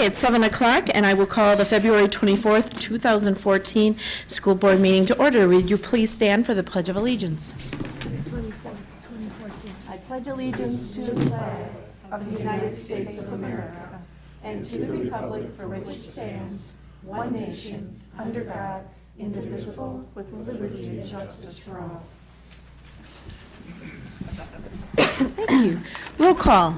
Okay, it's 7 o'clock, and I will call the February 24th, 2014 School Board meeting to order. Would you please stand for the Pledge of Allegiance? I pledge allegiance to the flag of the United States of America and to the republic for which it stands, one nation, under God, indivisible, with liberty and justice for all. Thank you. Roll call.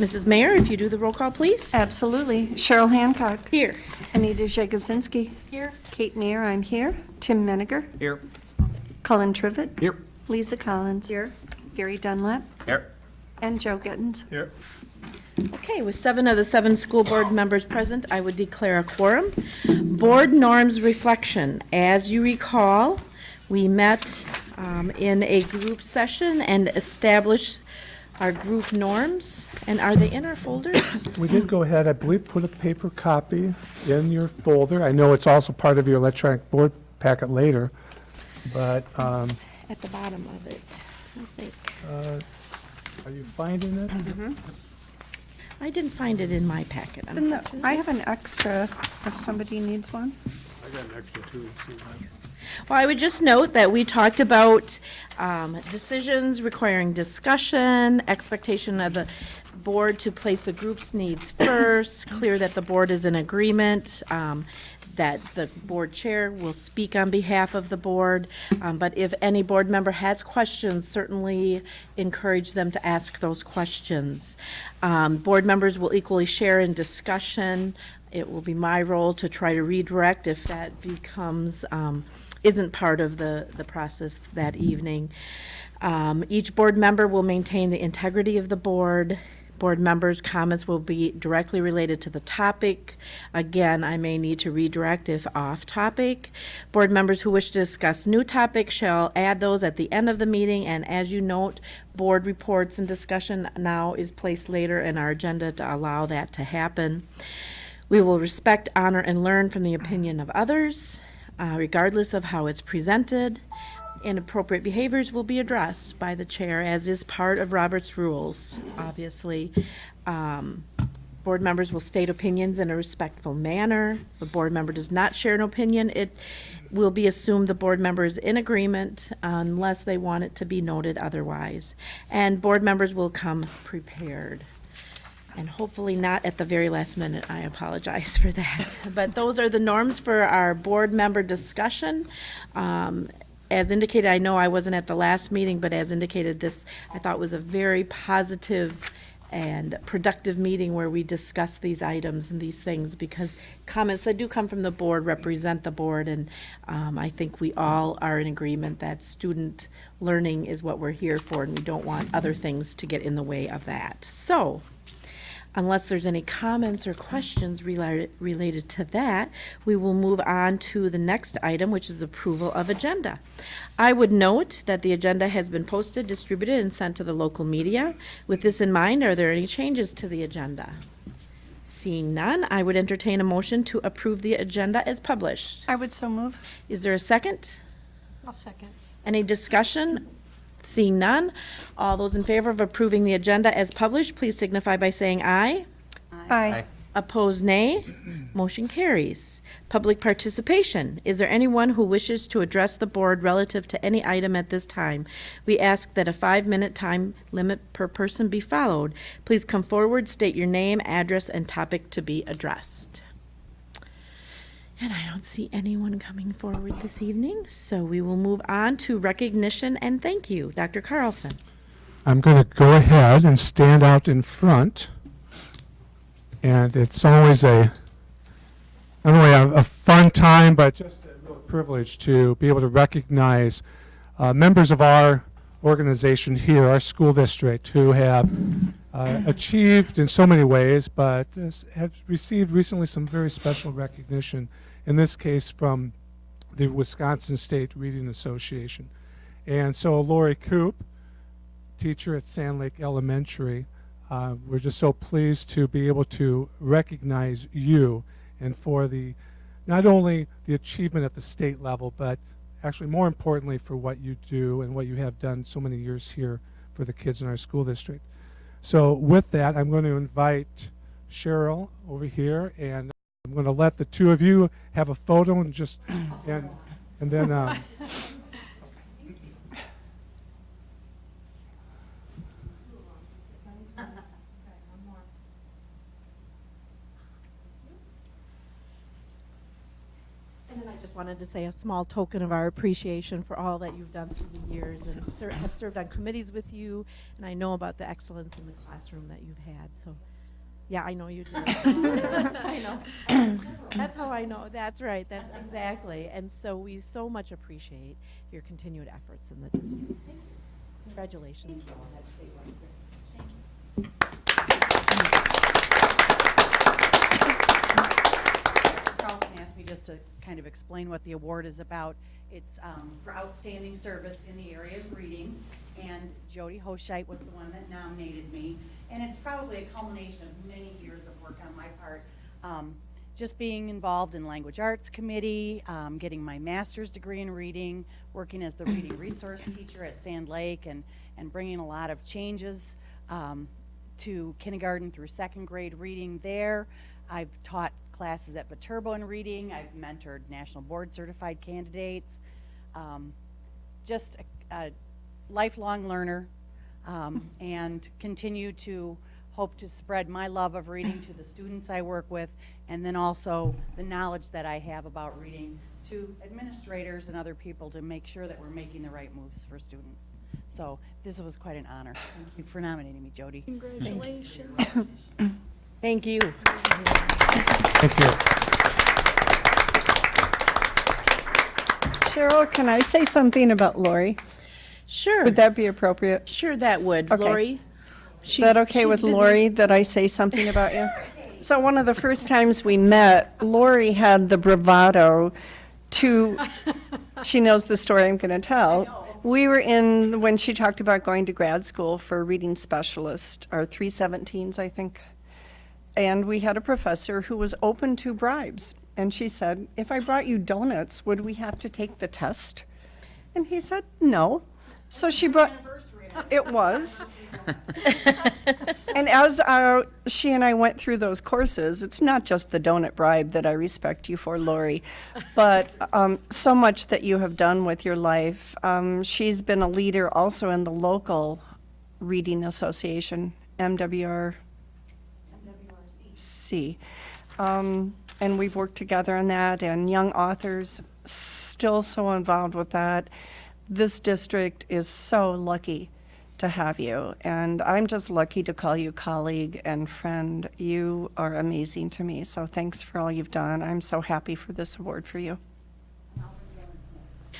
Mrs. Mayor, if you do the roll call, please. Absolutely. Cheryl Hancock. Here. Anita Jagosinski. Here. Kate Neer, I'm here. Tim Menninger. Here. Colin Trivet. Here. Lisa Collins. Here. Gary Dunlap. Here. And Joe Gittens. Here. Okay, with seven of the seven school board members present, I would declare a quorum. Board norms reflection. As you recall, we met um, in a group session and established our group norms. And are they in our folders? We did go ahead, I believe, put a paper copy in your folder. I know it's also part of your electronic board packet later, but um, At the bottom of it, I think. uh, are you finding it? I didn't find it in my packet, And the- unfortunately. I have an extra if somebody needs one. I got an extra too. Well, I would just note that we talked about um, decisions requiring discussion, expectation of the board to place the group's needs first, clear that the board is in agreement, um, that the board chair will speak on behalf of the board. Um, But if any board member has questions, certainly encourage them to ask those questions. Um, Board members will equally share in discussion. It will be my role to try to redirect if that becomes, um, isn't part of the, the process that evening. Um, Each board member will maintain the integrity of the board. Board members' comments will be directly related to the topic. Again, I may need to redirect if off-topic. Board members who wish to discuss new topics shall add those at the end of the meeting, and as you note, board reports and discussion now is placed later in our agenda to allow that to happen. We will respect, honor, and learn from the opinion of others, uh, regardless of how it's presented. Inappropriate behaviors will be addressed by the chair, as is part of Robert's rules, obviously. Um, Board members will state opinions in a respectful manner. If a board member does not share an opinion, it will be assumed the board member is in agreement unless they want it to be noted otherwise. And board members will come prepared and hopefully not at the very last minute. I apologize for that. But those are the norms for our board member discussion. Um, As indicated, I know I wasn't at the last meeting, but as indicated, this, I thought was a very positive and productive meeting where we discussed these items and these things, because comments that do come from the board represent the board, and um, I think we all are in agreement that student learning is what we're here for, and we don't want other things to get in the way of that. So, Unless there's any comments or questions related, related to that, we will move on to the next item, which is approval of agenda. I would note that the agenda has been posted, distributed, and sent to the local media. With this in mind, are there any changes to the agenda? Seeing none, I would entertain a motion to approve the agenda as published. I would so move. Is there a second? I'll second. Any discussion? Seeing none, all those in favor of approving the agenda as published, please signify by saying aye. Aye. Opposed, nay. Motion carries. Public participation. Is there anyone who wishes to address the board relative to any item at this time? We ask that a five-minute time limit per person be followed. Please come forward, state your name, address, and topic to be addressed. And I don't see anyone coming forward this evening, so we will move on to recognition and thank you. Dr. Carlson. I'm going to go ahead and stand out in front. And it's always a, not only a, a fun time, but just a real privilege to be able to recognize uh, members of our organization here, our school district, who have uh, achieved in so many ways, but uh, have received recently some very special recognition, in this case from the Wisconsin State Reading Association. And so Lori Coop, teacher at Sand Lake Elementary. Uh, we're just so pleased to be able to recognize you and for the not only the achievement at the state level, but actually more importantly for what you do and what you have done so many years here for the kids in our school district. So with that, I'm going to invite Cheryl over here, and I'm going to let the two of you have a photo and just, and, and then, um, And then I just wanted to say a small token of our appreciation for all that you've done through the years and ser- have served on committees with you, and I know about the excellence in the classroom that you've had, so, yeah, I know you do. I know. That's how I know, that's right, that's exactly, and so we so much appreciate your continued efforts in the district. Thank you. Congratulations. Carlson asked me just to kind of explain what the award is about. It's um, for outstanding service in the area of reading, and Jody Hoshite was the one that nominated me. And it's probably a culmination of many years of work on my part. Um, Just being involved in Language Arts Committee, um, getting my master's degree in reading, working as the reading resource teacher at Sand Lake, and, and bringing a lot of changes um, to kindergarten through second grade reading there. I've taught classes at Viterbo in reading. I've mentored national board certified candidates. Um, just a, a lifelong learner um, and continue to hope to spread my love of reading to the students I work with and then also the knowledge that I have about reading to administrators and other people to make sure that we're making the right moves for students. So this was quite an honor. Thank you for nominating me, Jody. Congratulations. Thank you. thank you. Cheryl, can I say something about Lori? Sure, Would that be appropriate? sure that would, Okay. Lori. Is that okay with Lori, that I say something about you? So one of the first times we met, Lori had the bravado to, she knows the story I'm going to tell. We were in, when she talked about going to grad school for a reading specialist, our 317s, I think. And we had a professor who was open to bribes. And she said, if I brought you donuts, would we have to take the test? And he said, no. So she brought, it was. And as uh, she and I went through those courses, it's not just the donut bribe that I respect you for, Lori, but um, so much that you have done with your life. Um, she's been a leader also in the local reading association, MWR. C. Um, and we've worked together on that, and young authors still so involved with that. This district is so lucky to have you, and I'm just lucky to call you colleague and friend. You are amazing to me, so thanks for all you've done. I'm so happy for this award for you.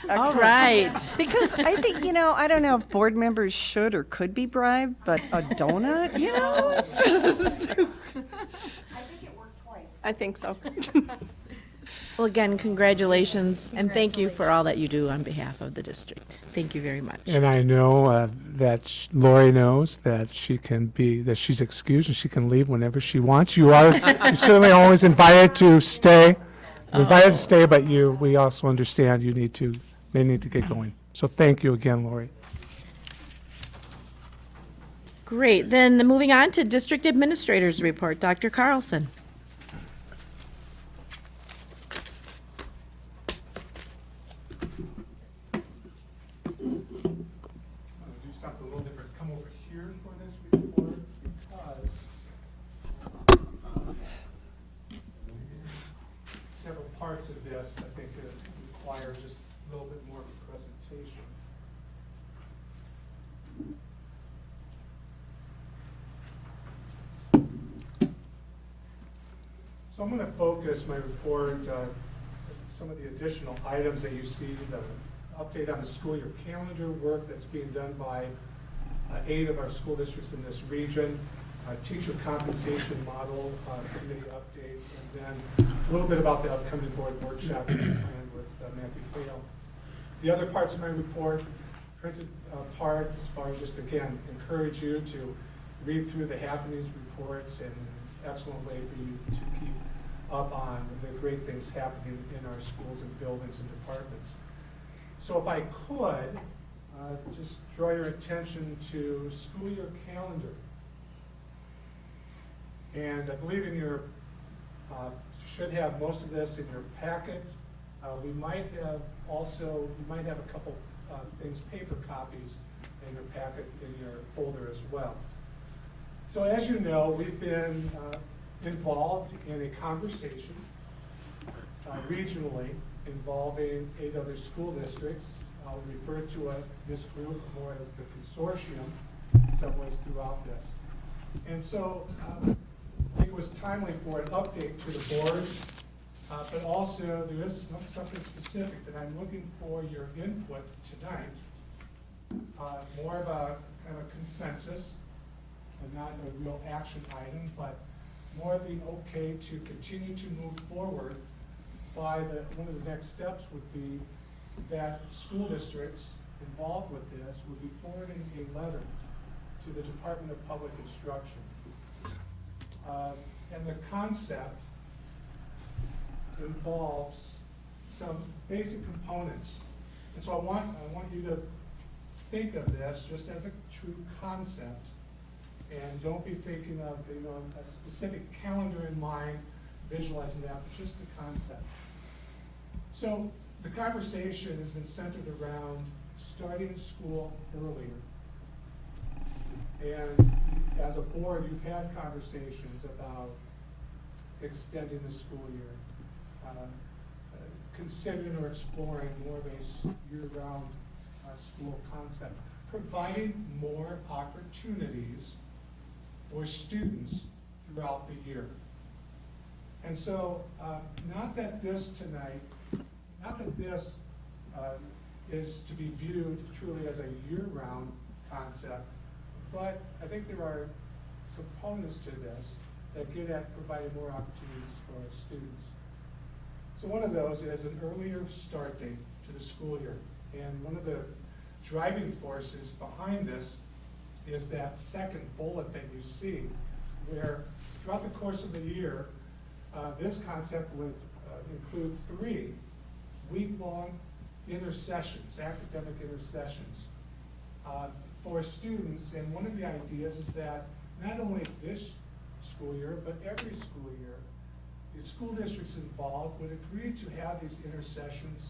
All Excellent. right. Because I think, you know, I don't know if board members should or could be bribed, but a donut, you know? I think it worked twice. I think so. Well, again, congratulations, and thank you for all that you do on behalf of the district. Thank you very much. And I know uh, that sh- Lori knows that she can be, that she's excused and she can leave whenever she wants. You are certainly always invited to stay. You're Invited to stay, but you, we also understand you need to, may need to get going. So thank you again, Lori. Great, then moving on to District Administrator's Report, Dr. Carlson. I'm going to do something a little different. Come over here for this report because several parts of this, I think, uh, require just a little bit more of a presentation. So I'm going to focus my report, on some of the additional items that you see, the update on the school year calendar work that's being done by uh, eight of our school districts in this region, uh, teacher compensation model uh, committee update, and then a little bit about the upcoming board workshop planned with uh, Matthew Fail. The other parts of my report, printed uh, part, as far as just again, encourage you to read through the happenings reports and an excellent way for you to keep up on the great things happening in our schools and buildings and departments. So if I could, uh, just draw your attention to school year calendar. And I believe in your, uh, should have most of this in your packet. Uh, We might have also, we might have a couple uh, things, paper copies in your packet, in your folder as well. So as you know, we've been uh, involved in a conversation uh, regionally involving eight other school districts. I'll refer to this group more as the consortium in some ways throughout this. And so um, it was timely for an update to the board, uh, but also there is something specific that I'm looking for your input tonight. Uh, More of a kind of a consensus, and not a real action item, but more the okay to continue to move forward by the, one of the next steps would be that school districts involved with this would be forwarding a letter to the Department of Public Instruction. Uh, And the concept involves some basic components. And so I want, I want you to think of this just as a true concept. And don't be thinking of, you know, a specific calendar in mind, visualizing that, but just the concept. So the conversation has been centered around starting school earlier. And as a board, you've had conversations about extending the school year, uh, uh, considering or exploring more of a year-round uh, school concept, providing more opportunities for students throughout the year. And so, uh, not that this tonight, not that this uh, is to be viewed truly as a year-round concept, but I think there are components to this that get at providing more opportunities for students. So one of those is an earlier start date to the school year. And one of the driving forces behind this is that second bullet that you see, where throughout the course of the year, uh, this concept would uh, include three week-long intersessions, academic intersessions uh, for students. And one of the ideas is that not only this school year, but every school year, the school districts involved would agree to have these intersessions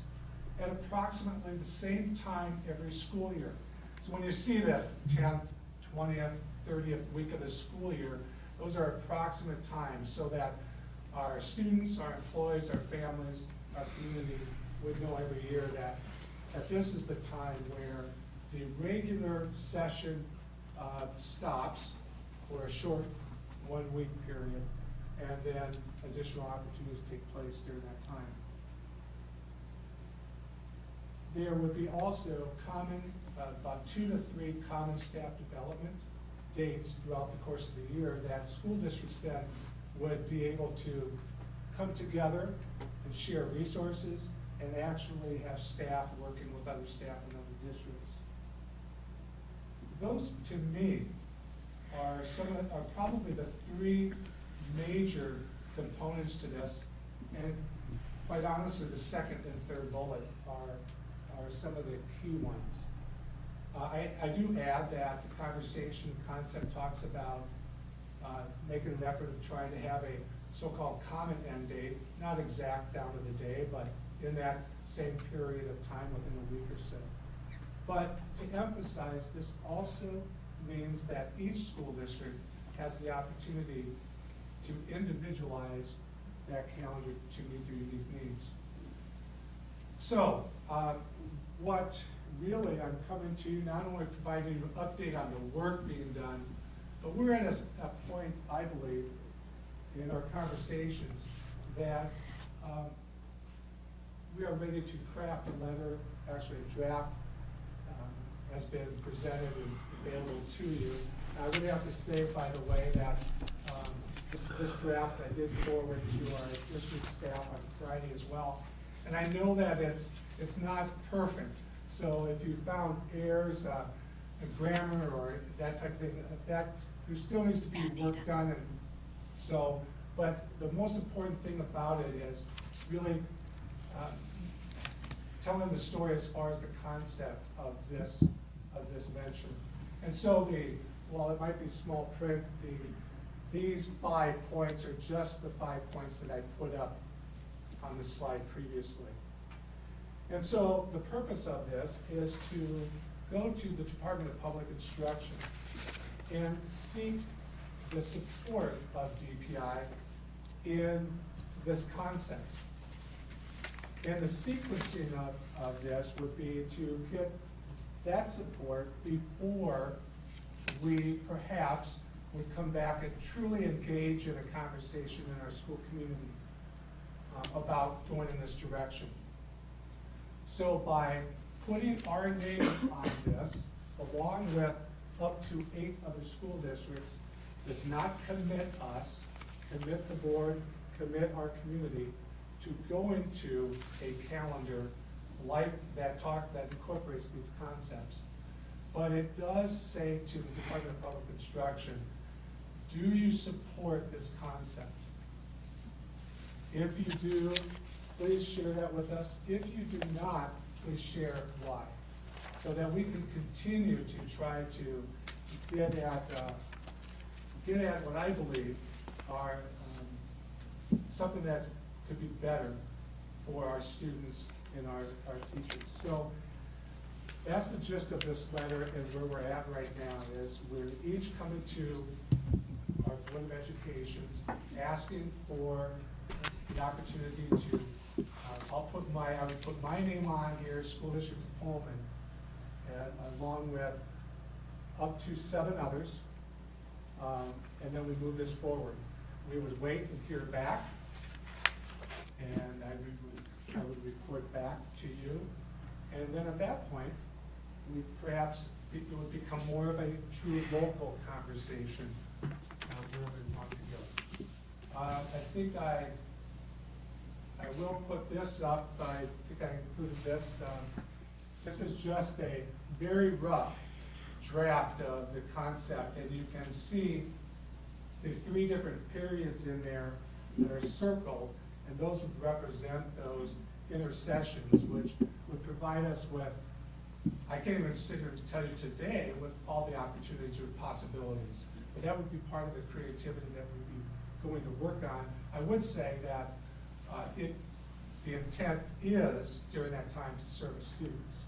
at approximately the same time every school year. So when you see the tenth, twentieth, thirtieth week of the school year, those are approximate times so that our students, our employees, our families, our community would know every year that, that this is the time where the regular session uh, stops for a short one-week period, and then additional opportunities take place during that time. There would be also common, uh, about two to three common staff development dates throughout the course of the year that school districts then would be able to come together and share resources and actually have staff working with other staff in other districts. Those, to me, are some of, are probably the three major components to this. And quite honestly, the second and third bullet are, are some of the key ones. Uh, I, I do add that the conversation concept talks about, uh, making an effort of trying to have a so-called common end date, not exact down to the day, but in that same period of time within a week or so. But to emphasize, this also means that each school district has the opportunity to individualize that calendar to meet their unique needs. So, uh, what really I'm coming to, you not only providing an update on the work being done, but we're at a point, I believe, in our conversations that, um, we are ready to craft a letter, actually a draft, um, has been presented and is available to you. I would have to say, by the way, that, um, this, this draft I did forward to our district staff on Friday as well. And I know that it's, it's not perfect, so if you found errors, uh, in grammar or that type of thing, that's, there still needs to be work done and so, but the most important thing about it is really um, telling the story as far as the concept of this, of this venture. And so the, while it might be small print, the these five points are just the five points that I put up on the slide previously. And so the purpose of this is to go to the Department of Public Instruction and seek the support of DPI in this concept. And the sequencing of, of this would be to get that support before we perhaps would come back and truly engage in a conversation in our school community uh, about going in this direction. So by putting our name on this, along with up to eight other school districts, does not commit us, commit the board, commit our community to go into a calendar like that talk, that incorporates these concepts. But it does say to the Department of Public Instruction, do you support this concept? If you do, please share that with us. If you do not, please share why. So that we can continue to try to get at, uh, get at what I believe are, um, something that could be better for our students and our, our teachers. So that's the gist of this letter and where we're at right now is we're each coming to our Board of Education asking for the opportunity to, I'll put my, I would put my name on here, School District of Holmen, and along with up to seven others, um, and then we move this forward. We would wait and hear back, and I would, I would report back to you, and then at that point, we perhaps, it would become more of a true local conversation, uh, where we want to go. Uh, I think I, I will put this up, I think I included this, um, this is just a very rough draft of the concept, and you can see the three different periods in there that are circled, and those would represent those intersessions, which would provide us with, I can't even sit here and tell you today with all the opportunities or possibilities, but that would be part of the creativity that we'd be going to work on. I would say that, uh, it, the intent is during that time to serve students.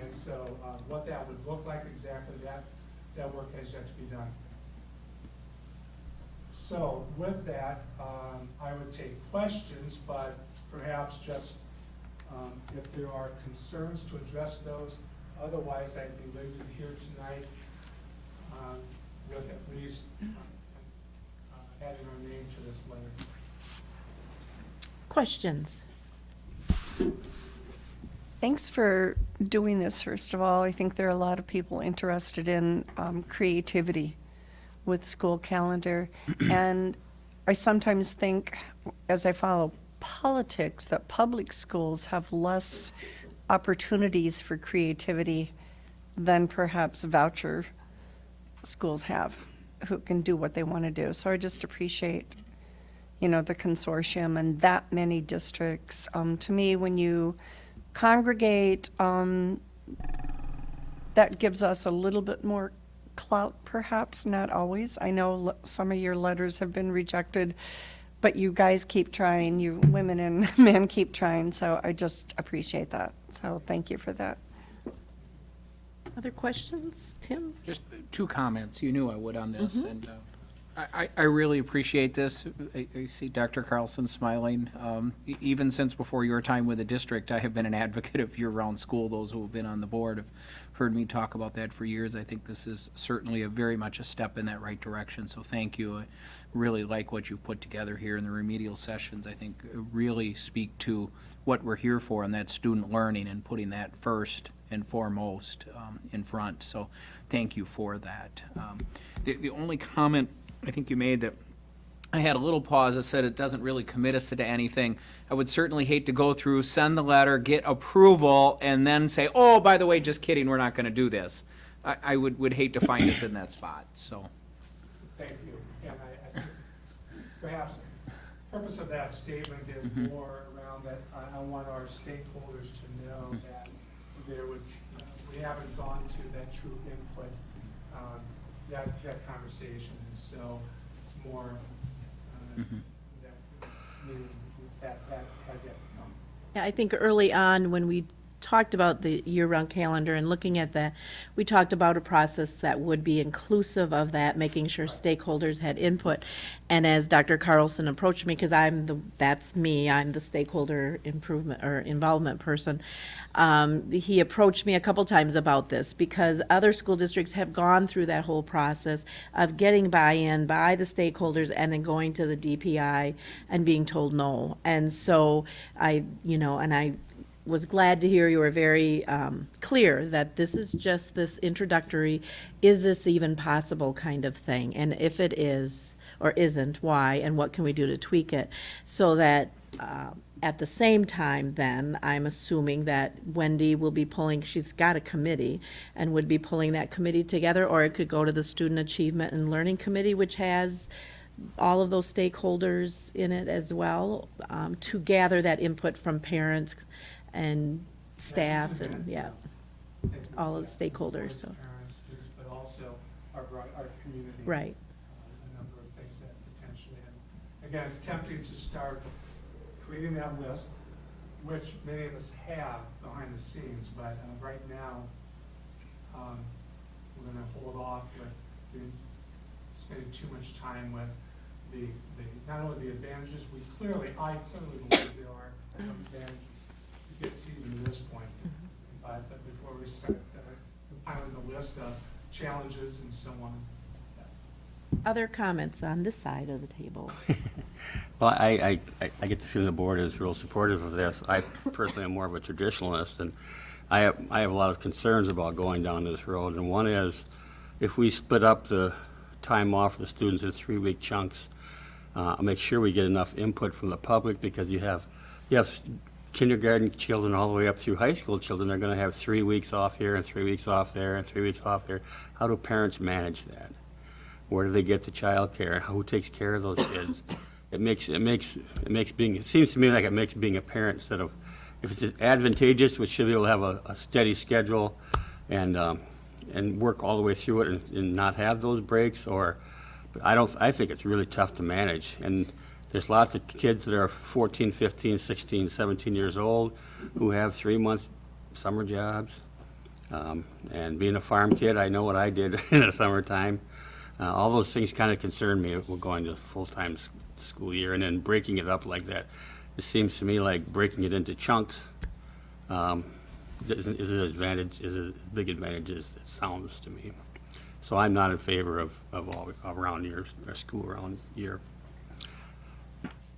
And so, uh, what that would look like exactly, that, that work has yet to be done. So with that, um, I would take questions, but perhaps just, um, if there are concerns to address those. Otherwise, I'd be leaving here tonight, um, with at least, uh, adding our name to this letter. Questions? Thanks for doing this, first of all. I think there are a lot of people interested in um, creativity with school calendar. And I sometimes think, as I follow politics, that public schools have less opportunities for creativity than perhaps voucher schools have, who can do what they want to do. So I just appreciate you know, the consortium and that many districts. Um, to me, when you congregate, um, that gives us a little bit more clout, perhaps, not always. I know l- some of your letters have been rejected, but you guys keep trying, you women and men keep trying, so I just appreciate that. So thank you for that. Other questions? Tim? Just two comments. You knew I would on this, and uh, I, I- really appreciate this. I, I see Dr. Carlson smiling. Um, even since before your time with the district, I have been an advocate of year-round school. Those who have been on the board have heard me talk about that for years. I think this is certainly a very much a step in that right direction, so thank you. I really like what you've put together here in the remedial sessions. I think uh, really speak to what we're here for, and that's student learning and putting that first and foremost um, in front. So thank you for that. Um, The, the only comment I think you made that I had a little pause that said it doesn't really commit us to anything. I would certainly hate to go through, send the letter, get approval, and then say, oh, by the way, just kidding, we're not going to do this. I, I would, would hate to find us in that spot, so. Thank you. And I, I think perhaps the purpose of that statement is more around that I, I want our stakeholders to know that there would, uh, we haven't gone to that true input, um, that, that conversation. And so it's more, uh, Mhm. that, meaning that, that has yet to come. Yeah, I think early on, when we talked about the year-round calendar and looking at that, we talked about a process that would be inclusive of that, making sure stakeholders had input. And as Dr. Carlson approached me, because I'm the, that's me, I'm the stakeholder improvement or involvement person, um, he approached me a couple times about this because other school districts have gone through that whole process of getting buy-in by the stakeholders and then going to the DPI and being told no. And so I, you know, and I was glad to hear you were very um, clear that this is just this introductory, is this even possible kind of thing? And if it is or isn't, why, and what can we do to tweak it? So that uh, at the same time, then, I'm assuming that Wendy will be pulling, she's got a committee, and would be pulling that committee together, or it could go to the Student Achievement and Learning Committee, which has all of those stakeholders in it as well, um, to gather that input from parents and staff and, yeah. all of the stakeholders, so. Parents, students, but also our, our community. Right. uh, A number of things that potentially, and again, it's tempting to start creating that list, which many of us have behind the scenes, but uh, right now, um, we're gonna hold off with the, spending too much time with the, the, not only the advantages, we clearly, I clearly believe there are some advantages to get to even this point. But uh, before we start uh, compiling the list of challenges and so on. Other comments on this side of the table? Well, I, I, I get the feeling the board is real supportive of this. I personally am more of a traditionalist, and I have, I have a lot of concerns about going down this road. And one is, if we split up the time off for the students in three-week chunks, uh, make sure we get enough input from the public, because you have, you have kindergarten children all the way up through high school children, they're gonna have three weeks off here, and three weeks off there, and three weeks off there. How do parents manage that? Where do they get the childcare? Who takes care of those kids? It makes, it makes, it makes being, it seems to me like it makes being a parent instead of, if it's advantageous, we should be able to have a, a steady schedule and, um, and work all the way through it and, and not have those breaks, or, but I don't, I think it's really tough to manage. And there's lots of kids that are 14, 15, 16, 17 years old who have three-month summer jobs. Um, And being a farm kid, I know what I did in the summertime. Uh, All those things kind of concern me, we're going to full-time school year, and then breaking it up like that. It seems to me like breaking it into chunks um, isn't- is an advantage, is a big advantage as it sounds to me. So I'm not in favor of, of all, around year, school around year.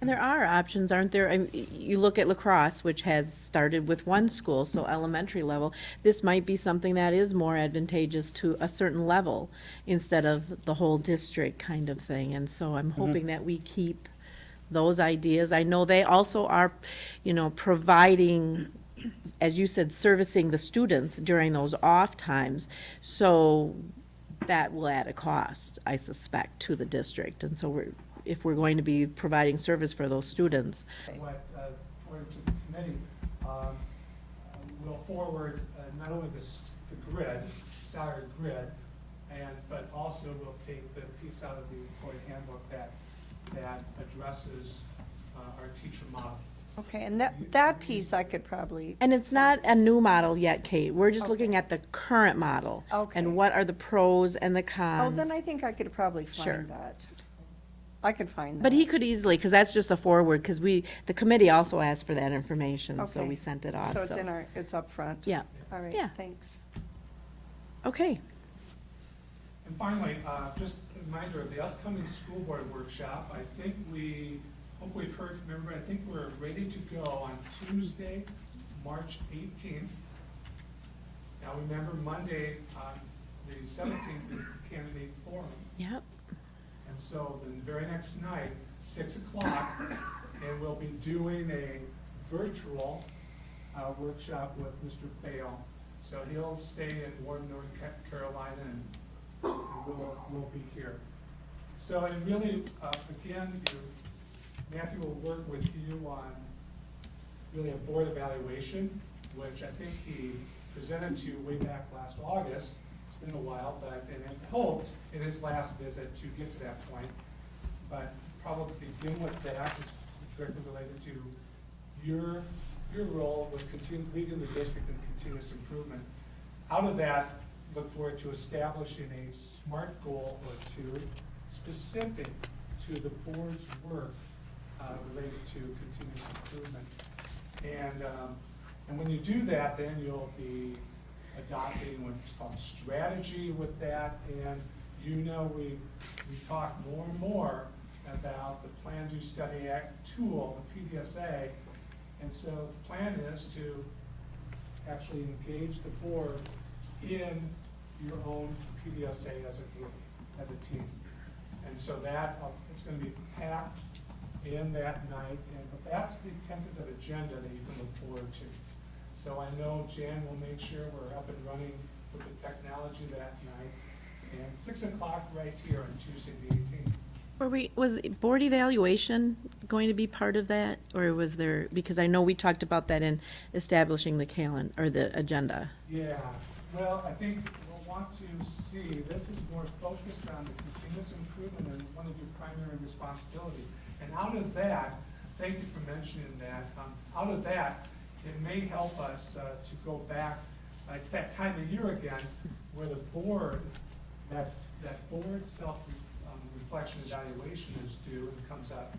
And there are options, aren't there? I mean, You look at La Crosse, which has started with one school, so elementary level. This might be something that is more advantageous to a certain level instead of the whole district kind of thing. And so I'm mm-hmm. hoping that we keep those ideas. I know they also are, you know, providing, as you said, servicing the students during those off times. So that will add a cost, I suspect, to the district. And so we're, if we're going to be providing service for those students. What, uh, according to the committee, um, uh, will forward uh, not only the s- the grid, salary grid, and, but also will take the piece out of the employee handbook that, that addresses uh, our teacher model. Okay, and that, that piece I could probably, And it's not a new model yet, Kate. We're just looking at the current model. Okay. And what are the pros and the cons. oh, then I think I could probably Sure. find that. I could find that. But he could easily, because that's just a forward, because we, the committee also asked for that information, so Okay. we sent it off, So it's in our, it's up front. Yeah, All right, Yeah. thanks. okay. And finally, uh, just a reminder of the upcoming school board workshop. I think we, hope we've heard from everybody. I think we're ready to go on Tuesday, March 18th. Now, remember, Monday, on the 17th is the candidate forum. Yep. And so the very next night, 6 o'clock, and we'll be doing a virtual uh, workshop with Mr. Fail. So he'll stay in Warden, North Carolina, and we'll, we'll be here. So, and really, uh, again, you- Matthew will work with you on really a board evaluation, which I think he presented to you way back last August. Been a while, but, had hoped in his last visit to get to that point. but probably begin with that, it's directly related to your, your role with continu, leading the district in continuous improvement. Out of that, look forward to establishing a SMART goal or two specific to the board's work uh, related to continuous improvement. And, um, and when you do that, then you'll be adopting what's called strategy with that. And you know, we, we talk more and more about the Plan Do Study Act tool, the PDSA. And so the plan is to actually engage the board in your own PDSA as a group, as a team. And so that, uh, it's gonna be packed in that night, and, but that's the tentative agenda that you can look forward to. So I know Jan will make sure we're up and running with the technology that night, and six o'clock right here on Tuesday the eighteenth. Were we, was board evaluation going to be part of that? Or was there, because I know we talked about that in establishing the calendar, or the agenda. Yeah, well, I think we'll want to see, this is more focused on the continuous improvement and one of your primary responsibilities. And out of that, thank you for mentioning that, um, out of that, it may help us, uh, to go back, uh, it's that time of year again, where the board, that's, that board self, um, reflection evaluation is due and comes up.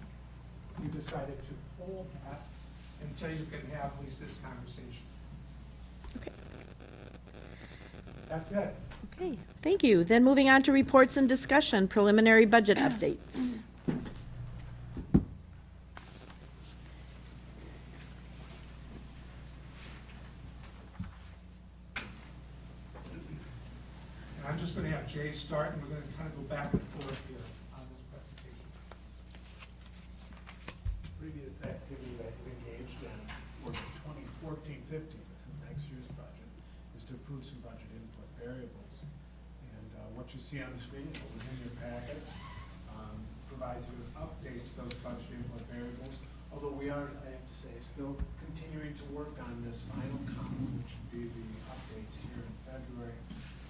We decided to hold that until you can have at least this conversation. Okay. That's it. Okay, thank you. Then moving on to reports and discussion, preliminary budget updates. And I'm just gonna have Jay start, and we're gonna kind of go back and forth here on this presentation. previous activity that you engaged in for the 2014-15, this is next year's budget, is to approve some budget input variables. And uh, what you see on the screen, what was in your packet, um, provides you an update to those budget input variables. Although we are, I have to say, still continuing to work on this final column, which would be the updates here in February.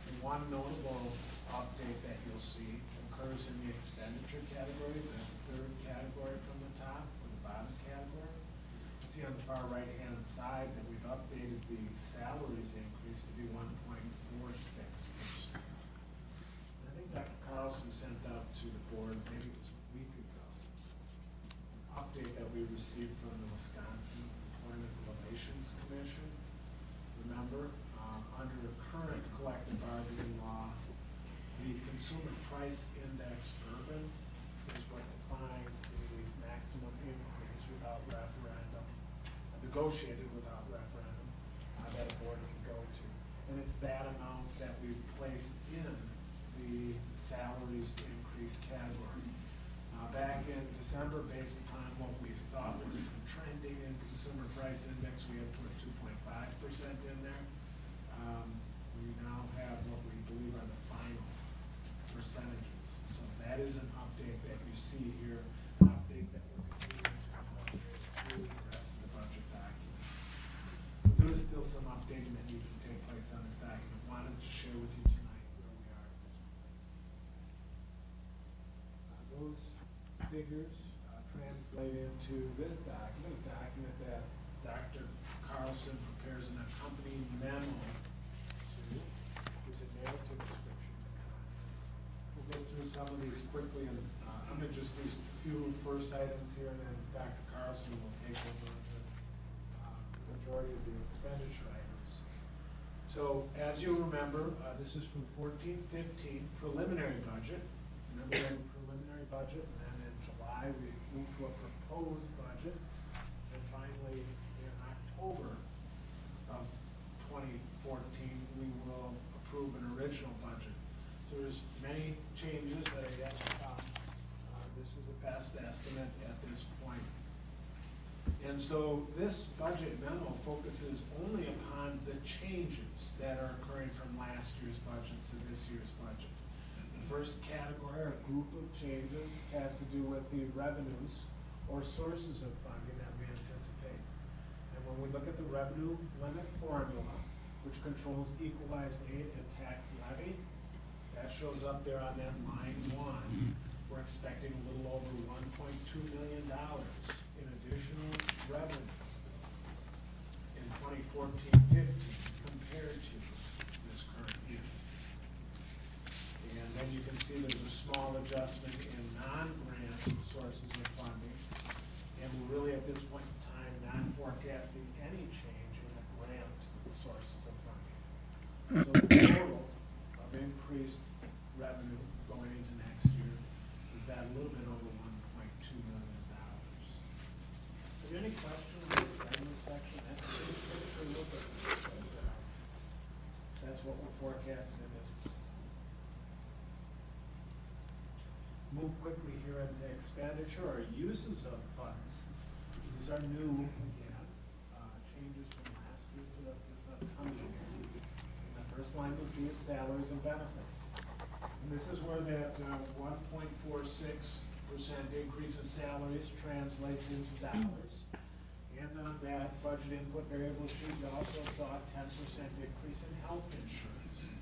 And one notable update that you'll see occurs in the expenditure category, the third category from the top, or the bottom category. You see on the far right-hand side that we've updated the salaries increase to be one point four six percent. I think Dr. Carlson sent out to the board, maybe it was a week ago, an update that we received from the Wisconsin Employment Relations Commission. Remember, um, under current collective bargaining law, the consumer price index urban is what defines the maximum increase without referendum, uh, negotiated without referendum, uh, that a board can go to. And it's that amount that we've placed in the salaries increase category. Uh, back in December, based upon what we thought was some trending in consumer price index, we had put two point five percent in there. Um, we now have what we believe are the final percentages. So that is an update that you see here, an update that we're continuing to incorporate through the rest of the budget document. But there is still some updating that needs to take place on this document. Wanted to share with you tonight where we are at this point. Uh, Those figures uh, into this document, a document that Dr. Carlson prepares an accompanying memo to. There's a narrative description of contents. We'll go through some of these quickly, and uh, I'm gonna just list a few first items here, and then Dr. Carlson will take over the uh, majority of the expenditure items. So, as you remember, uh, this is from fourteen fifteen preliminary budget. Remember preliminary budget, and then in July, we moved to a proposed budget. And finally, in October of twenty fourteen, we will approve an original budget. So there's many changes that I to come. Uh, This is a best estimate at this point. And so this budget memo focuses only upon the changes that are occurring from last year's budget to this year's budget. The first category or group of changes has to do with the revenues or sources of funding that we anticipate. And when we look at the revenue limit formula, which controls equalized aid and tax levy, that shows up there on that line one. we're expecting a little over one point two million dollars in additional revenue in 2014-15 compared to this current year. And then you can see there's a small adjustment in non-grant sources of funding. And we're really, at this point in time, not forecasting any change in the grant sources of funding. So the total of increased revenue going into next year is that a little bit over one point two million dollars. Are there any questions regarding this section? That's at what we're forecasting in this. Move quickly here at the expenditure or uses of funds. These are new, uh, changes from last year to this upcoming year. The first line you'll see is salaries and benefits. And this is where that uh, one point four six percent increase in salaries translates into dollars. And on that budget input variable you also saw a ten percent increase in health insurance.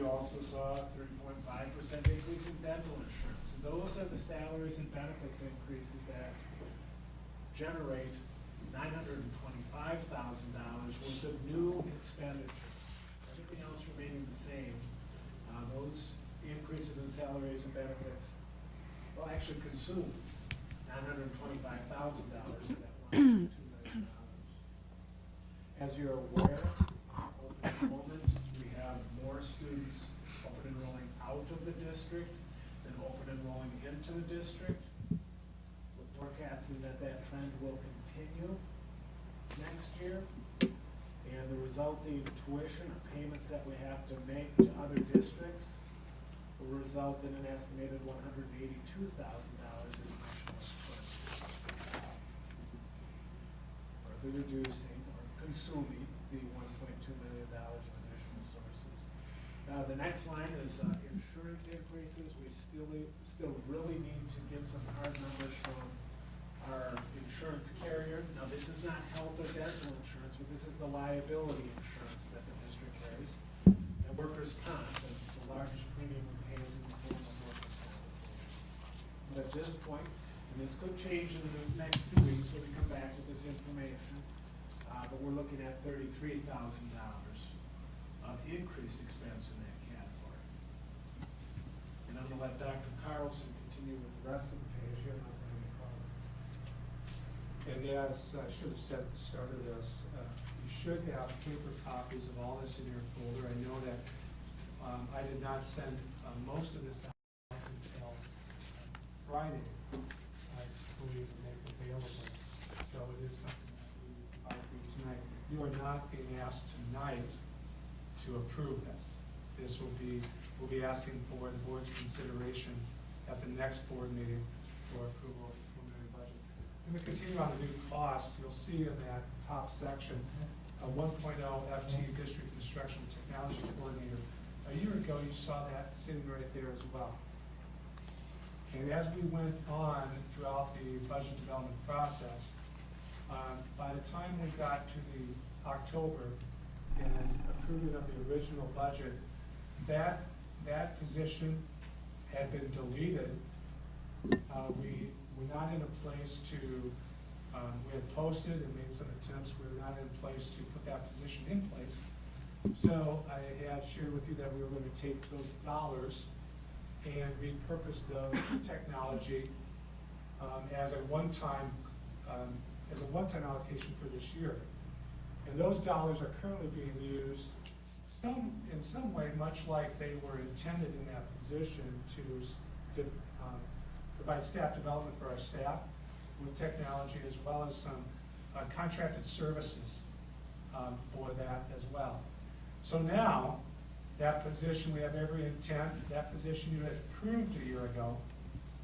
You also saw a three point five percent increase in dental insurance. And those are the salaries and benefits increases that generate nine hundred and twenty-five thousand dollars worth of new expenditures. Everything else remaining the same. Uh, those increases in salaries and benefits will actually consume nine hundred and twenty-five thousand dollars of that one point two million dollars. As you're aware, out of the district than open enrolling into the district. We're forecasting that that trend will continue next year. And the resulting tuition or payments that we have to make to other districts will result in an estimated one hundred and eighty-two thousand dollars in additional expense. Further reducing or consuming the point two million dollars of additional sources. Uh, the next line is, uh, insurance increases. We still, still really need to get some hard numbers from our insurance carrier. Now, this is not health or dental insurance, but this is the liability insurance that the district carries. And workers' comp, the the largest premium we pay is in the form of workers' comp. But at this point, and this could change in the next two weeks when we come back to this information, uh, but we're looking at thirty-three thousand dollars of increased expense in that category. And I'm gonna let Dr. Carlson continue with the rest of the page here. And as I should have said at the start of this, uh, you should have paper copies of all this in your folder. I know that um, I did not send uh, most of this out until Friday, I believe, to make available. So it is something that we for tonight. You are not being asked tonight to approve this. This will be, we'll be asking for the board's consideration at the next board meeting for approval of the preliminary budget. I'm going to continue on the new cost. You'll see in that top section, a 1.0 FT District Instructional Technology Coordinator. A year ago, you saw that sitting right there as well. And as we went on throughout the budget development process, um, by the time we got to the October and approving of the original budget, that, that position had been deleted. Uh, we were not in a place to, um, we had posted and made some attempts, we were not in place to put that position in place. So I had shared with you that we were gonna take those dollars and repurpose those to technology um, as a one-time, um, as a one-time allocation for this year. And those dollars are currently being used some, in some way, much like they were intended in that position to, to, um, provide staff development for our staff with technology as well as some uh, contracted services um, for that as well. So now, that position, we have every intent, that position you had approved a year ago,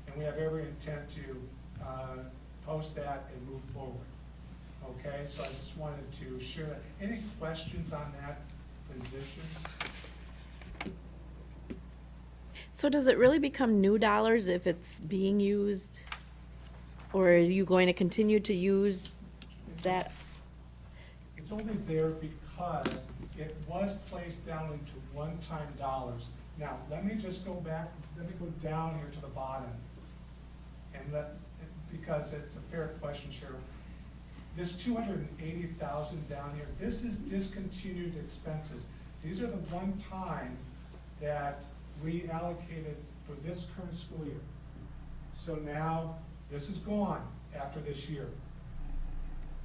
and we have every intent to uh, post that and move forward. Okay, so I just wanted to share that. Any questions on that position? So does it really become new dollars if it's being used? Or are you going to continue to use that? It's only there because it was placed down into one-time dollars Now, let me just go back, let me go down here to the bottom. And let, because it's a fair question, Cheryl. This two hundred and eighty thousand down here, this is discontinued expenses. These are the one time that we allocated for this current school year. So now, this is gone after this year.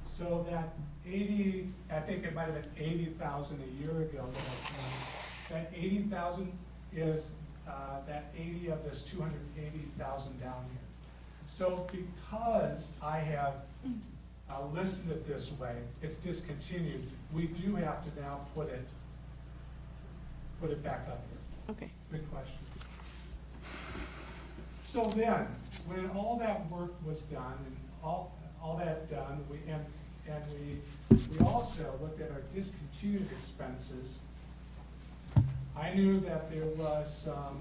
So that eighty, I think it might have been eighty thousand a year ago that That eighty thousand is, uh, that eighty of this two hundred and eighty thousand down here. So because I have uh, listed it this way, it's discontinued, we do have to now put it, put it back up here. Okay. Good question. So then, when all that work was done, and all, all that done, we, and, and we, we also looked at our discontinued expenses. I knew that there was some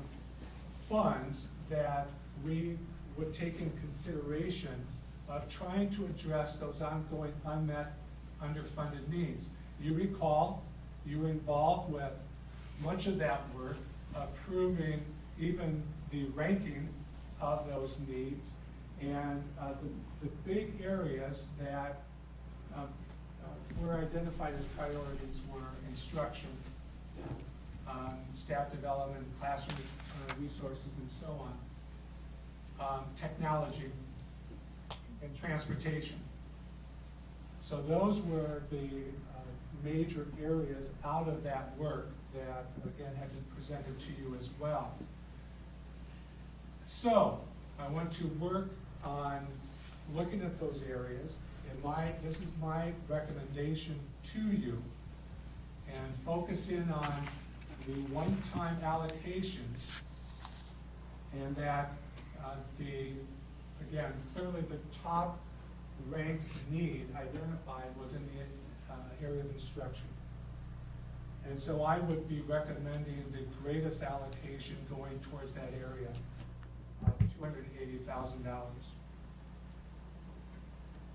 funds that we would take in consideration of trying to address those ongoing unmet, underfunded needs. You recall, you were involved with much of that work, approving even the ranking of those needs. And uh, the, the big areas that um, uh, were identified as priorities were instruction, um, staff development, classroom uh, resources, and so on. Um, Technology and transportation. So those were the uh, major areas out of that work that, again, had been presented to you as well. So, I want to work on looking at those areas, and my, this is my recommendation to you, and focus in on the one-time allocations, and that uh, the, again, clearly the top ranked need identified was in the uh, area of instruction. And so I would be recommending the greatest allocation going towards that area, of thousand dollars.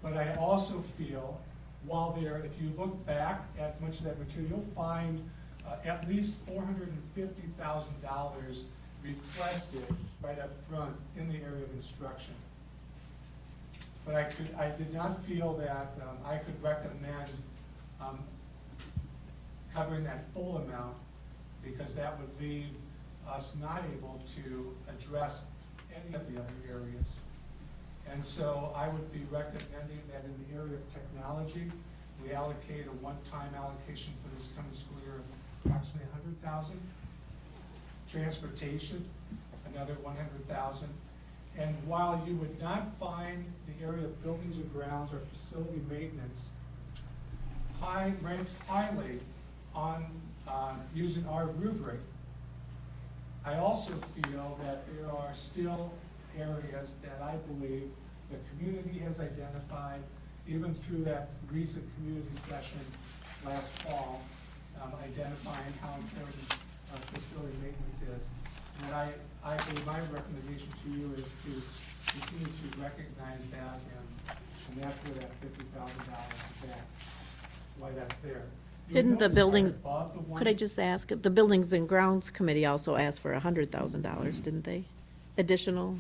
But I also feel, while there, if you look back at much of that material, you'll find uh, at least four hundred and fifty thousand dollars requested right up front in the area of instruction. But I could, I did not feel that um, I could recommend um, covering that full amount, because that would leave us not able to address any of the other areas. And so I would be recommending that in the area of technology, we allocate a one-time allocation for this coming school year of approximately a hundred thousand. Transportation, another one hundred thousand. And while you would not find the area of buildings and grounds or facility maintenance high, ranked highly on, uh, using our rubric, I also feel that there are still areas that I believe the community has identified, even through that recent community session last fall, um, identifying how important uh, facility maintenance is. And I, I think my recommendation to you is to continue to recognize that, and, and that's where that fifty thousand dollars is at, why that's there. Didn't the notice right buildings, above the one- could I just ask, the Buildings and Grounds Committee also asked for a hundred thousand dollars, didn't they? Additional?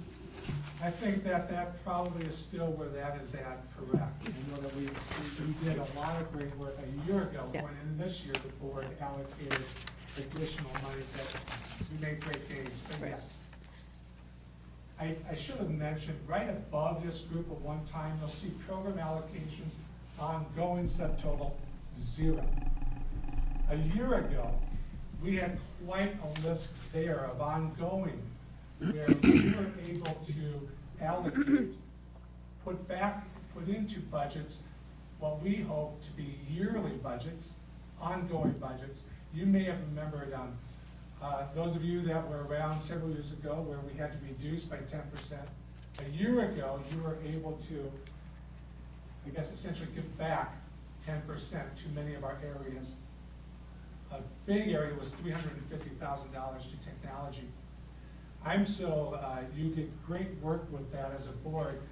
I think that that probably is still where that is at, correct. I know that we, we we did a lot of great work a year ago, Yeah. when in this year, the board allocated additional money that we made great gains, but yes. I, I should have mentioned, right above this group of one time, you'll see program allocations, ongoing subtotal, zero. A year ago, we had quite a list there of ongoing, where we were able to allocate, put back, put into budgets what we hope to be yearly budgets, ongoing budgets. You may have remembered, um, uh, those of you that were around several years ago where we had to reduce by ten percent. A year ago, you were able to, I guess essentially give back ten percent to many of our areas. A big area was three hundred and fifty thousand dollars to technology. I'm so, uh, you did great work with that as a board,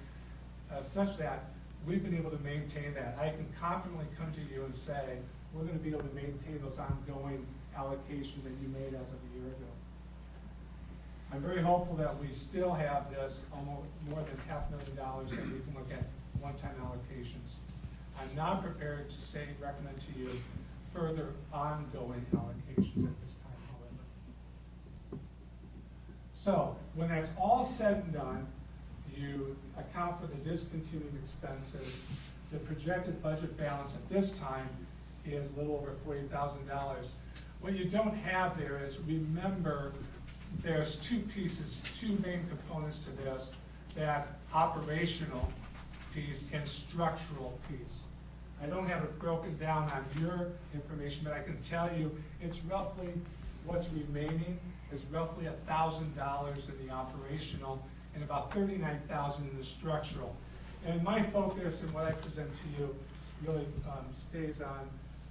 uh, such that we've been able to maintain that. I can confidently come to you and say, we're gonna be able to maintain those ongoing allocations that you made as of a year ago. I'm very hopeful that we still have this, almost more than half million dollars that we can look at one-time allocations. I'm not prepared to say, recommend to you further ongoing allocations at this time, however. So, when that's all said and done, you account for the discontinued expenses. The projected budget balance at this time is a little over forty thousand dollars. What you don't have there is, remember, there's two pieces, two main components to this, that operational piece and structural piece. I don't have it broken down on your information, but I can tell you, it's roughly, what's remaining is roughly a thousand dollars in the operational and about thirty-nine thousand in the structural. And my focus and what I present to you really um, stays on,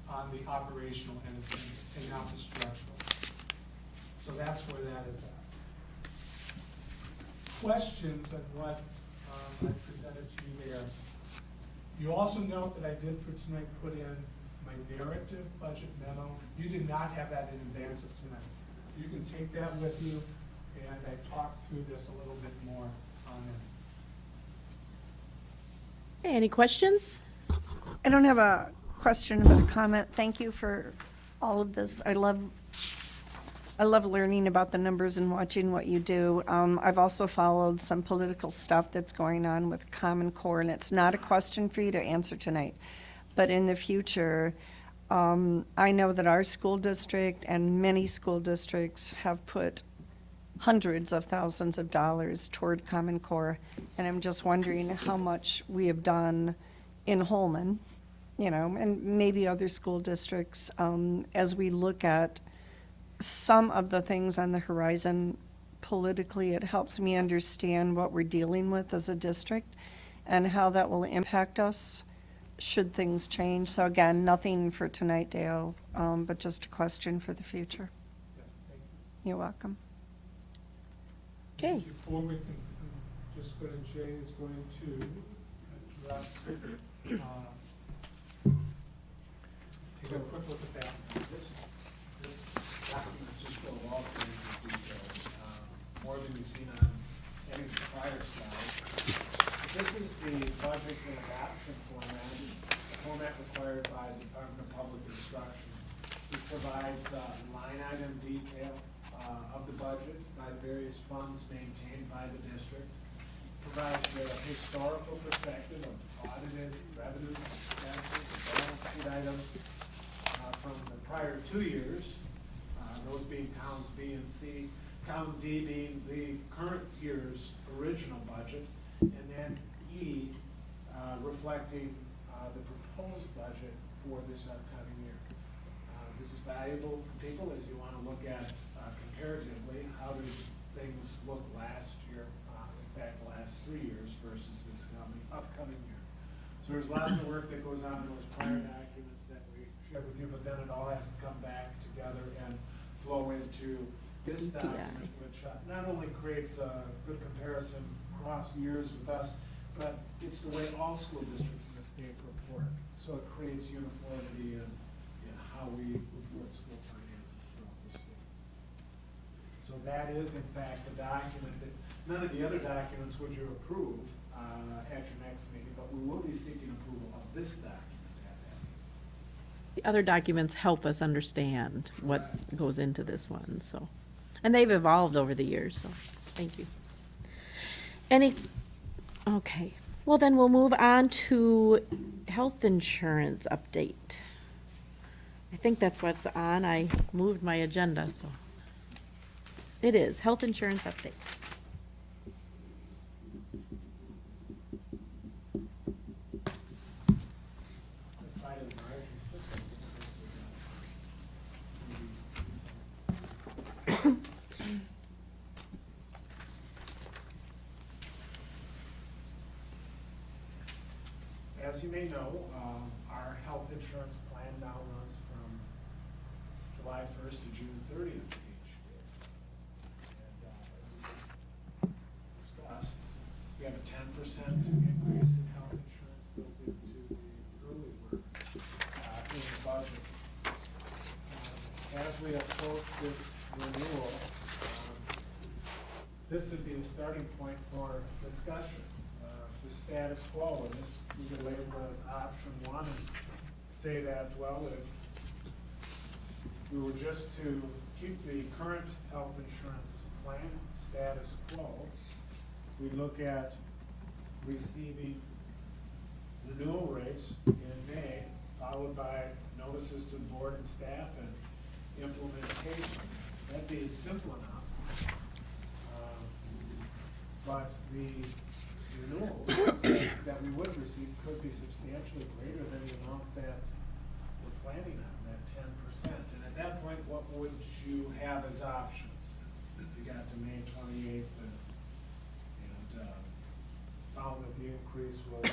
on the operational end of things and not the structural. So that's where that is at. Questions on what um, I presented to you there? You also note that I did for tonight put in my narrative budget memo. You did not have that in advance of tonight. You can take that with you, and I talked through this a little bit more on it. Okay, any questions? I don't have a question, but a comment. Thank you for all of this. I love, I love learning about the numbers and watching what you do. Um, I've also followed some political stuff that's going on with Common Core, and it's not a question for you to answer tonight. But in the future, um, I know that our school district and many school districts have put hundreds of thousands of dollars toward Common Core, and I'm just wondering how much we have done in Holmen, you know, and maybe other school districts, um, as we look at some of the things on the horizon politically, it helps me understand what we're dealing with as a district and how that will impact us should things change. So again, nothing for tonight, Dale, um, but just a question for the future. You. You're welcome. Okay. Before we can, um, just go to Jay is going to address, uh, take a quick look at that. This, this document's just full of all kinds of details, more than you've seen on any prior slide. This is the budget and adoption format, the format required by the Department of Public Instruction. This provides uh, line item detail uh, of the budget by the various funds maintained by the district. Provides the historical perspective of audited revenues, expenses, balance sheet items, prior two years, uh, those being columns B and C, column D being the current year's original budget, and then E uh, reflecting uh, the proposed budget for this upcoming year. Uh, This is valuable for people as you want to look at uh, comparatively, how did things look last year, uh, in fact, the last three years versus this coming, upcoming year. So there's lots of work that goes on in those prior documents that we shared with you, but then it all has to come back together and flow into this DPI. document, which uh, not only creates a good comparison across years with us, but it's the way all school districts in the state report. So it creates uniformity in, in how we report school finances throughout the state. So that is in fact the document that, none of the other documents would you approve uh, at your next meeting, but we will be seeking approval of this document at that meeting. The other documents help us understand what goes into this one, so. And they've evolved over the years, so, thank you. Any, okay, well then we'll move on to health insurance update. I think that's what's on, I moved my agenda, so. It is, health insurance update. Try to margin, just so As you may know, um, our health insurance plan now runs from July first to June thirtieth of each year. And, uh, as we discussed, we have a ten percent increase in health insurance built into the early work, uh, in the budget. Um, As we approach this renewal, um, this would be the starting point for discussion. Uh, The status quo, and this, we could label as option one and say that, well, if we were just to keep the current health insurance plan status quo, we look at receiving renewal rates in May, followed by notices to board and staff and implementation. That'd be simple enough. Um, But the renewals that we would receive could be substantially greater than the amount that we're planning on, that ten percent. And at that point, what would you have as options? You got to May twenty-eighth and, and, uh, found that the increase was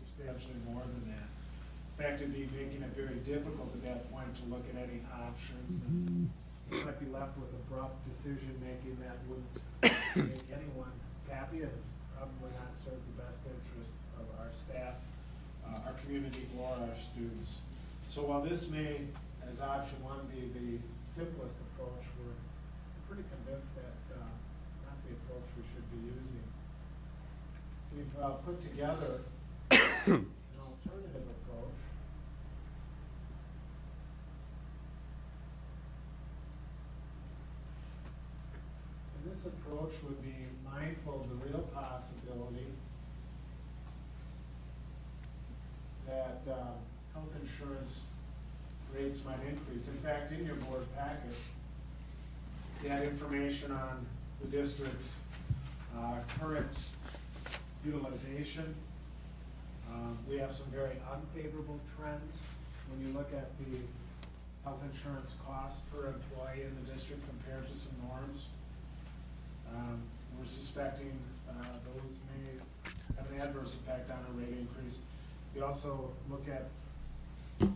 substantially more than that. In fact, it'd be making it very difficult at that point to look at any options. and You might be left with abrupt decision-making that wouldn't make anyone happy and probably not serve the best interest of our staff, uh, our community, or our students. So while this may, as option one, be the simplest approach, we're pretty convinced that's uh, not the approach we should be using we've uh, put together an alternative approach. And this approach would be mindful of the real possibility that uh, health insurance rates might increase. In fact, in your board packet, you had information on the district's uh, current utilization. Um, We have some very unfavorable trends when you look at the health insurance cost per employee in the district compared to some norms. Um, We're suspecting uh, those may have an adverse effect on our rate increase. We also look at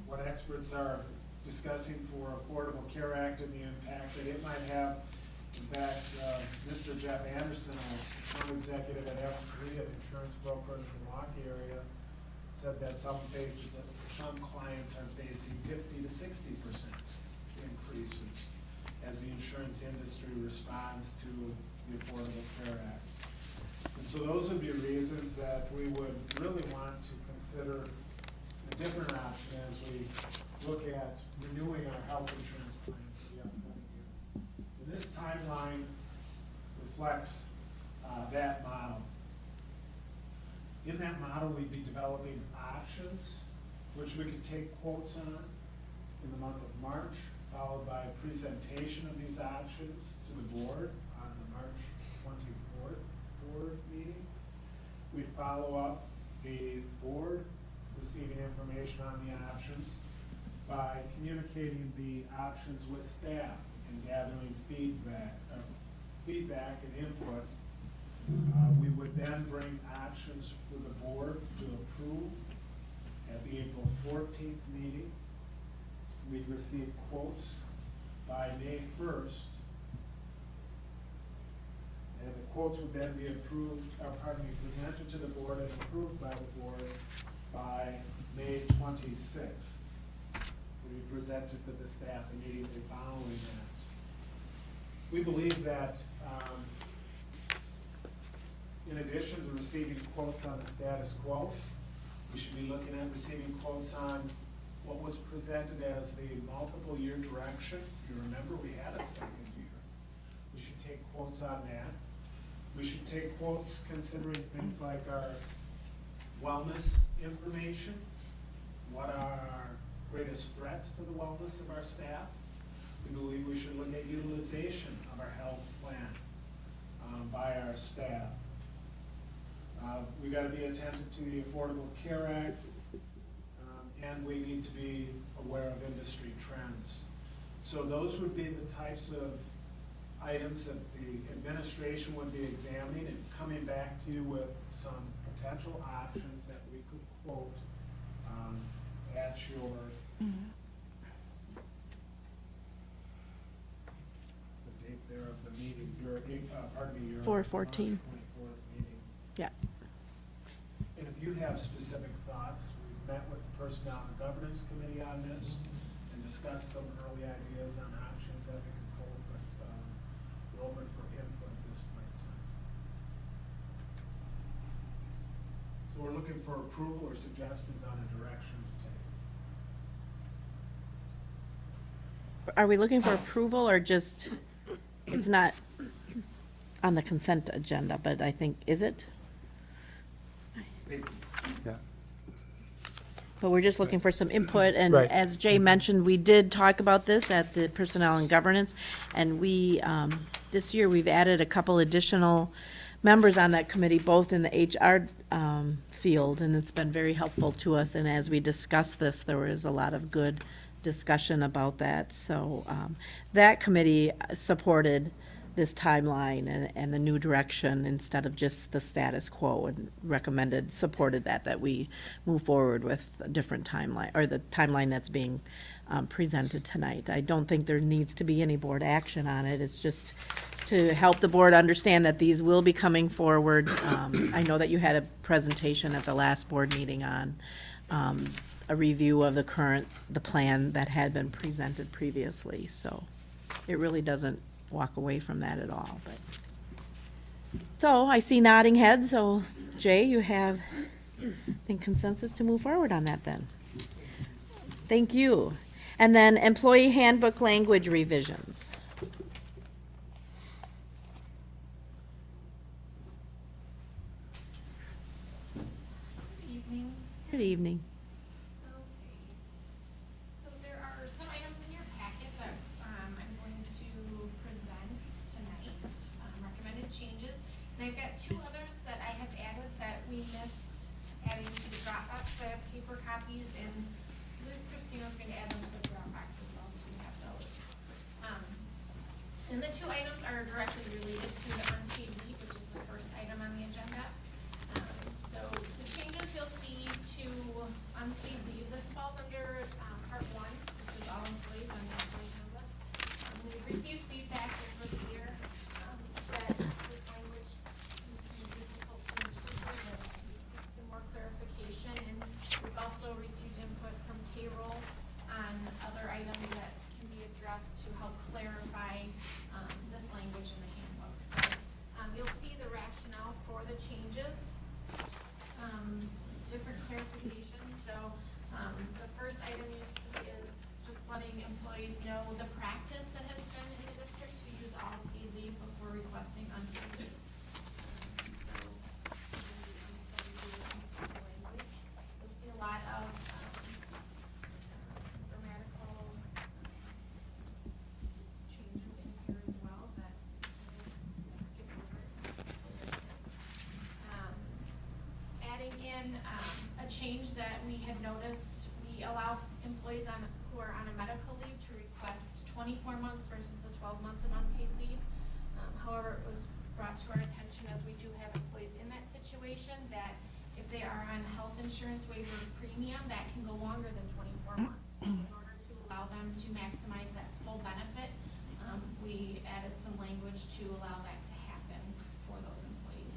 what experts are discussing for Affordable Care Act and the impact that it might have. In fact, uh, Mr. Jeff Anderson, a executive at F3, an insurance broker in the Milwaukee area, said that some faces, some clients are facing fifty to sixty percent increases as the insurance industry responds to the Affordable Care Act. And so those would be reasons that we would really want to consider a different option as we look at renewing our health insurance plans for the upcoming year. And this timeline reflects uh, that model. In that model, we'd be developing options, which we could take quotes on in the month of March, followed by a presentation of these options to the board on the March twenty-fourth board meeting. We'd follow up the board receiving information on the options by communicating the options with staff and gathering feedback, uh, feedback and input. Uh, we would then bring options for the board to approve at the April 14th meeting. We'd receive quotes by May 1st. And the quotes would then be approved, or pardon me, presented to the board and approved by the board by May 26th be presented to the staff immediately following that. We believe that um, in addition to receiving quotes on the status quo, we should be looking at receiving quotes on what was presented as the multiple year direction. You remember we had a second year. We should take quotes on that. We should take quotes considering things like our wellness information, what are our greatest threats to the wellness of our staff? We believe we should look at utilization of our health plan um, by our staff. Uh, We gotta be attentive to the Affordable Care Act, um, and we need to be aware of industry trends. So those would be the types of items that the administration would be examining and coming back to you with some potential options that we could quote um, at your the date there of the meeting, your, uh, pardon me, your. Meeting. Yeah. And if you have specific thoughts, we've met with the Personnel and Governance Committee on this and discussed some early ideas on options that we can pull, but, um, we're open for input at this point in time. So we're looking for approval or suggestions on a direction. Are we looking for approval or just, it's not on the consent agenda, but I think, is it? Yeah. But we're just looking for some input, and Right. as Jay mentioned, we did talk about this at the Personnel and Governance, and we, um, this year, we've added a couple additional members on that committee, both in the HR um, field, and it's been very helpful to us, and as we discussed this, there was a lot of good discussion about that, so um, that committee supported this timeline and, and the new direction instead of just the status quo and recommended, supported that, that we move forward with a different timeline, or the timeline that's being um, presented tonight. I don't think there needs to be any board action on it. It's just to help the board understand that these will be coming forward. Um, I know that you had a presentation at the last board meeting on um, a review of the current, the plan that had been presented previously, so it really doesn't walk away from that at all, but. So I see nodding heads, so Jay, you have, I think consensus to move forward on that then. Thank you. And then employee handbook language revisions. Evening. Good evening. Okay. So there are some items in your packet that um, I'm going to present tonight, um, recommended changes. And I've got two others that I have added that we missed adding to the Dropbox. So I have paper copies and I believe Christina's going to add them to the Dropbox as well, so we have those. Um, And the two items are directly related to the unpaid leave, which is the first item on the agenda. Um, So the changes you'll see to unpaid leave, this falls under um, part one, which is all employees on the employee handbook. Um, We've received feedback over the year um, that this language is difficult to interpret, and we seek some more clarification. And we've also received input from payroll on other items that can be addressed to help clarify um, this language in the handbook. So um, you'll see the rationale for the changes um, different clarifications. So, um, the first item you see is just letting employees know the practice that has been in the district to use all paid leave before requesting unpaid leave. Um, So, um, so we do use the language. You'll see a lot of, um, grammatical changes in here as well that skip over. Um, adding in um, a change that we had noticed, we allow employees on, who are on a medical leave to request twenty-four months versus the twelve months of unpaid leave. Um, However, it was brought to our attention as we do have employees in that situation, that if they are on health insurance waiver premium, that can go longer than twenty-four months. In order to allow them to maximize that full benefit, um, we added some language to allow that to happen for those employees.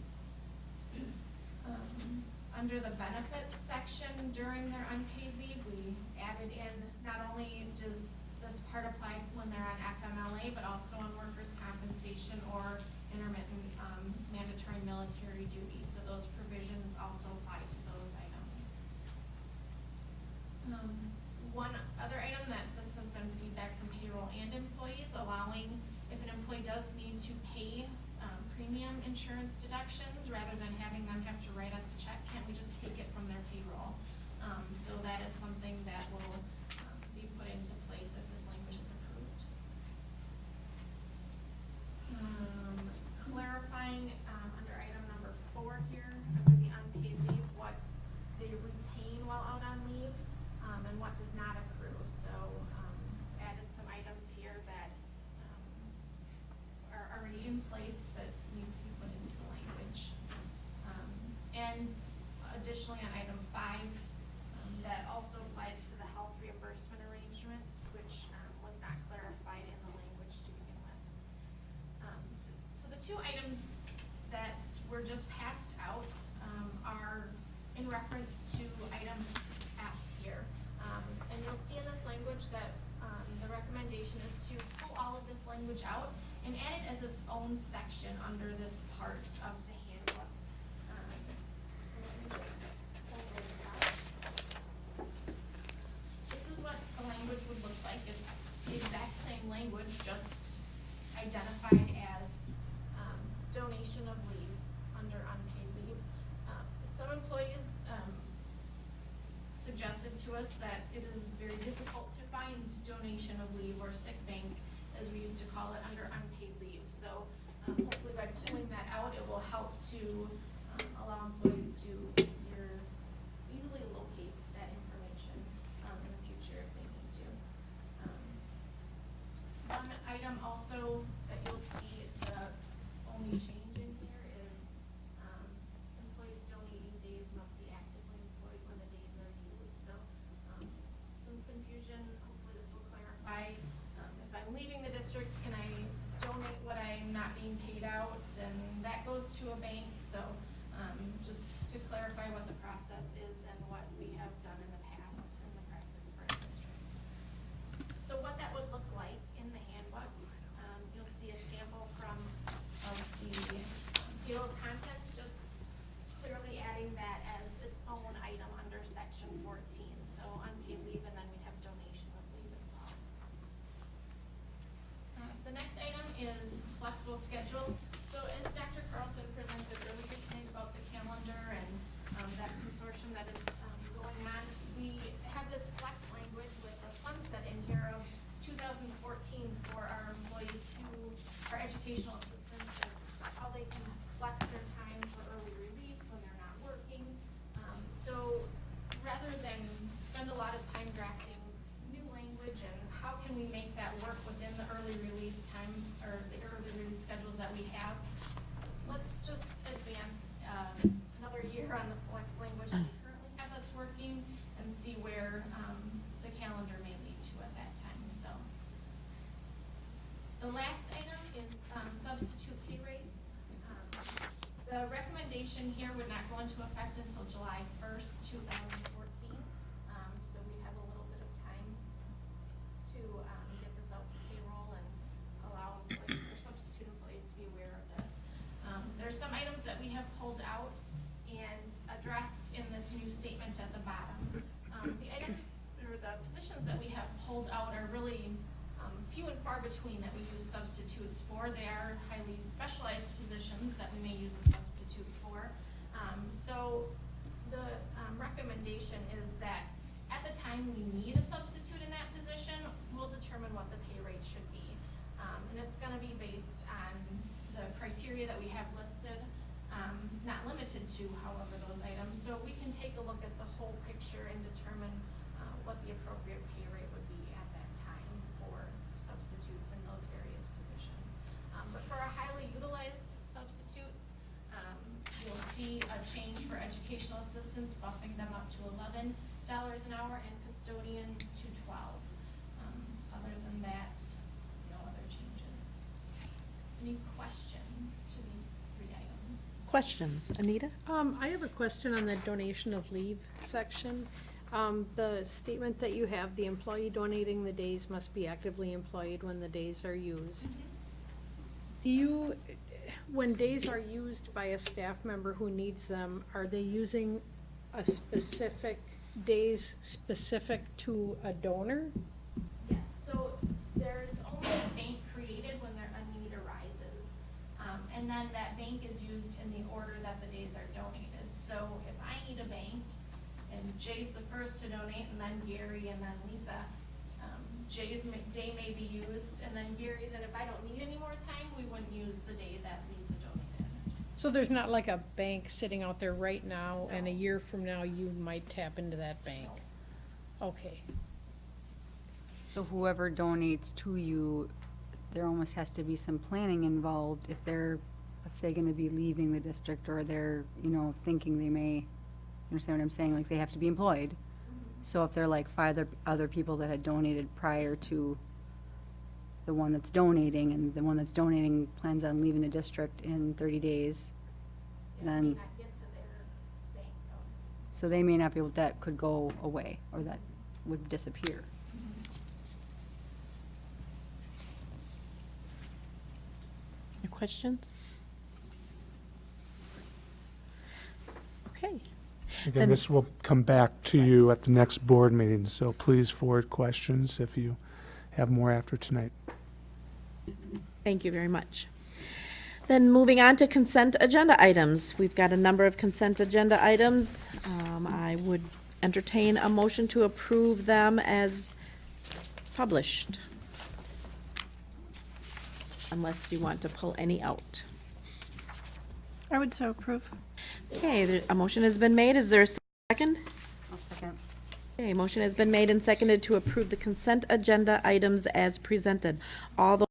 Um, Under the benefits section during their unpaid leave, we added in, not only does this part apply when they're on FMLA, but also on workers' compensation or intermittent um, mandatory military duty. So those provisions also apply to those items. Um, One other item that this has been feedback from payroll and employees, allowing if an employee does need to pay um, premium insurance deductions, rather than having them have to write us a check, can't we just take it from their payroll? Um, So that identified as um, donation of leave under unpaid leave. Uh, some employees um, suggested to us that it is very difficult to find donation of leave or sick bank, as we used to call it, under unpaid leave. So um, hopefully by pulling that out, it will help to flexible schedule. So as Dr. Carlson presented earlier tonight about the calendar and um, that consortium that is um, going on, we have this flex language with a sunset in here of 2014 for our employees who are educational assistants and how they can flex their time for early release when they're not working. Um, So rather than spend a lot of time drafting new language and how can we make that work within the early release time, or the early release schedules that we have, let's just advance, um, another year on the flex language that we currently have that's working and see where, um, the calendar may lead to at that time, so. The last item is, um, substitute pay rates. Um, The recommendation here would not go into effect until July first, two thousand fourteen. Um, so we have a little bit of time to, um, get this out to payroll and allow employees or substitute employees to be aware of this. Um, there's some items that we have pulled out and addressed in this new statement at the bottom. Um, the items, or the positions that we have pulled out are really, um, few and far between that we use substitutes for. They are highly specialized positions that we may use a substitute for. Um, so the, um, recommendation is that at the time we need a substitute in that position, we'll determine what the pay rate should be. Um, and it's gonna be based on the criteria that we have listed, um, not limited to however those items. So we can take a look at the whole picture and determine, uh, what the appropriate pay rate would be at that time for substitutes in those various positions. Um, but for our highly utilized substitutes, um, you'll see a change for educational assistants, bumping them up to eleven dollars an hour and custodians to twelve. Um, other than that, no other changes. Any questions to these three items? Questions, Anita? Um, I have a question on the donation of leave section. Um, the statement that you have, the employee donating the days must be actively employed when the days are used. Do you, when days are used by a staff member who needs them, are they using a specific, days specific to a donor? Yes, so there's only a bank created when there, a need arises. Um, and then that bank is used in the order that the days are donated. So if I need a bank, and Jay's the first to donate, and then Gary, and then Lisa, um, Jay's day may be used, and then Gary's, and if I don't need any more time, we wouldn't use the day that Lisa donated. So there's not like a bank sitting out there right now, and a No. year from now, you might tap into that bank? Okay. So whoever donates to you, there almost has to be some planning involved if they're, let's say, gonna be leaving the district or they're, you know, thinking they may, you understand what I'm saying, like they have to be employed. So if they're like five other, other people that had donated prior to the one that's donating and the one that's donating plans on leaving the district in thirty days, It may then, not get to their bank though. so they may not be able, that could go away or that would disappear. Any questions? Okay. Again, Then- this will come back to you at the next board meeting, so please forward questions if you have more after tonight. Thank you very much. Then moving on to consent agenda items. We've got a number of consent agenda items. Um, I would entertain a motion to approve them as published. Unless you want to pull any out. I would so approve. Okay, there- a motion has been made. Is there a second? I'll second. Okay, motion has been made and seconded to approve the consent agenda items as presented. All those